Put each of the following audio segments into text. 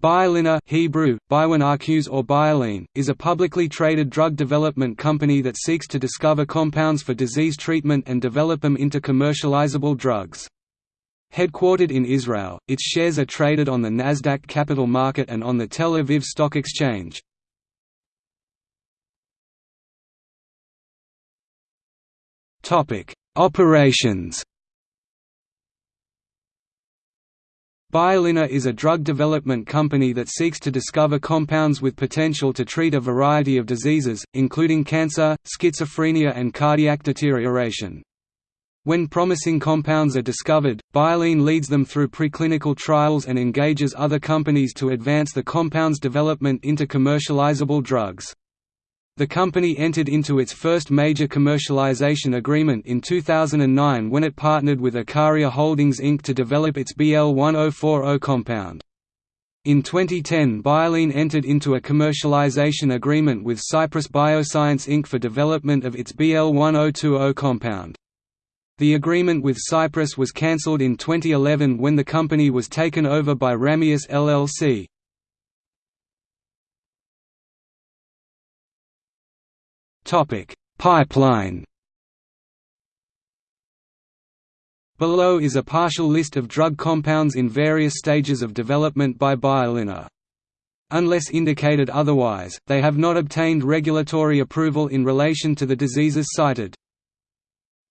Biolina Hebrew, Biwanarcus or Bioline, is a publicly traded drug development company that seeks to discover compounds for disease treatment and develop them into commercializable drugs. Headquartered in Israel, its shares are traded on the Nasdaq Capital Market and on the Tel Aviv Stock Exchange. Operations Biolina is a drug development company that seeks to discover compounds with potential to treat a variety of diseases, including cancer, schizophrenia and cardiac deterioration. When promising compounds are discovered, Bioline leads them through preclinical trials and engages other companies to advance the compound's development into commercializable drugs. The company entered into its first major commercialization agreement in 2009 when it partnered with Ikaria Holdings Inc. to develop its BL1040 compound. In 2010 Bioline entered into a commercialization agreement with Cypress Bioscience Inc. for development of its BL1020 compound. The agreement with Cypress was cancelled in 2011 when the company was taken over by Ramius LLC. Pipeline. Below is a partial list of drug compounds in various stages of development by Biolina. Unless indicated otherwise, they have not obtained regulatory approval in relation to the diseases cited.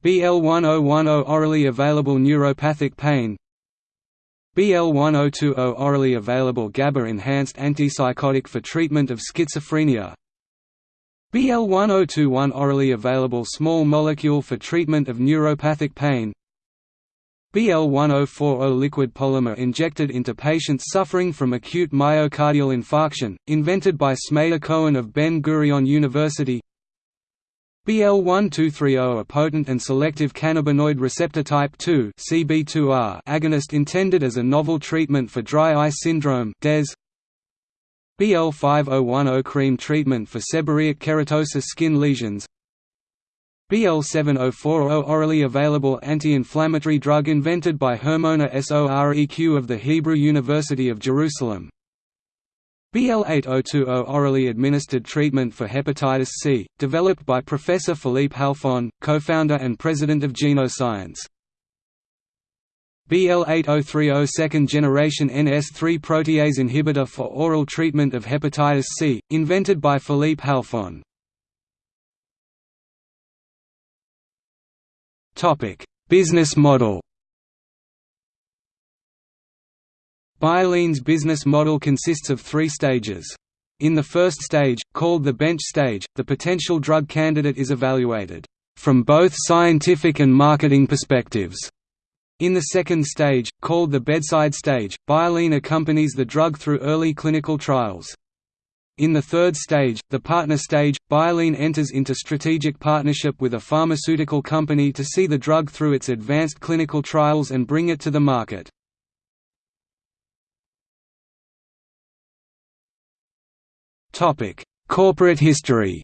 BL1010 orally available neuropathic pain BL1020 orally available GABA-enhanced antipsychotic for treatment of schizophrenia BL1021 orally available small molecule for treatment of neuropathic pain. BL1040 liquid polymer injected into patients suffering from acute myocardial infarction, invented by Smadar Cohen of Ben-Gurion University. BL1230 a potent and selective cannabinoid receptor type 2 CB2R agonist intended as a novel treatment for dry eye syndrome DES BL5010 cream treatment for seborrheic keratosis skin lesions. BL7040 orally available anti-inflammatory drug invented by Hermona Soreq of the Hebrew University of Jerusalem. BL8020 orally administered treatment for hepatitis C, developed by Professor Philippe Halfon, co-founder and president of Genoscience BL8030 second-generation NS3 protease inhibitor for oral treatment of hepatitis C, invented by Philippe Halfon. Business model Bioline's business model consists of three stages. In the first stage, called the bench stage, the potential drug candidate is evaluated from both scientific and marketing perspectives in the second stage, called the bedside stage, Bioline accompanies the drug through early clinical trials. In the third stage, the partner stage, Bioline enters into strategic partnership with a pharmaceutical company to see the drug through its advanced clinical trials and bring it to the market. Corporate history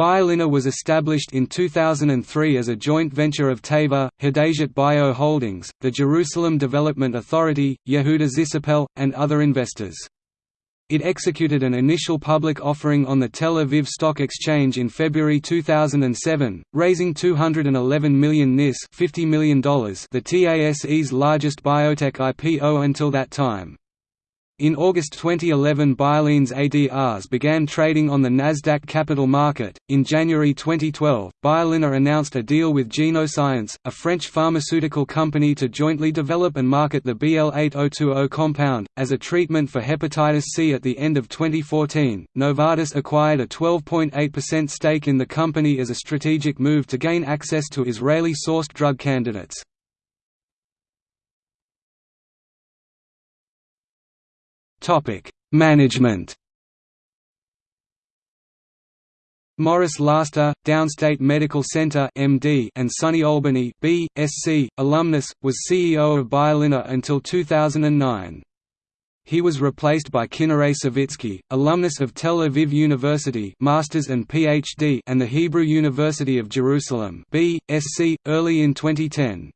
Biolina was established in 2003 as a joint venture of Teva, Hadasit Bio Holdings, the Jerusalem Development Authority, Yehuda Zisapel, and other investors. It executed an initial public offering on the Tel Aviv Stock Exchange in February 2007, raising 211 million NIS $50 million the TASE's largest biotech IPO until that time. In August 2011 Bioline's ADRs began trading on the Nasdaq Capital Market. In January 2012, Biolina announced a deal with Genoscience, a French pharmaceutical company to jointly develop and market the BL8020 compound, as a treatment for hepatitis C at the end of 2014. Novartis acquired a 12.8% stake in the company as a strategic move to gain access to Israeli sourced drug candidates. Topic: Management. Morris Laster, Downstate Medical Center (MD) and SUNY Albany B.Sc. alumnus, was CEO of Biolina until 2009. He was replaced by Kinneret Savitsky, alumnus of Tel Aviv University Masters and PhD and the Hebrew University of Jerusalem B.Sc. early in 2010.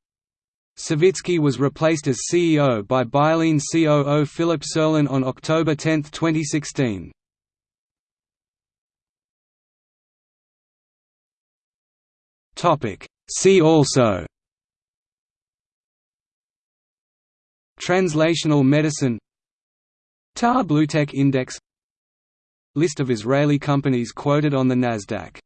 Savitsky was replaced as CEO by Bioline COO Philip Serlin on October 10, 2016. See also. Translational medicine. Tar BlueTech Index. List of Israeli companies quoted on the Nasdaq